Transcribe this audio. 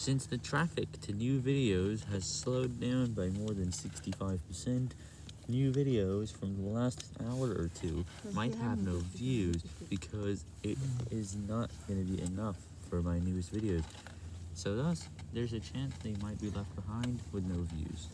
Since the traffic to new videos has slowed down by more than 65%, new videos from the last hour or two might have no views because it is not going to be enough for my newest videos. So thus, there's a chance they might be left behind with no views.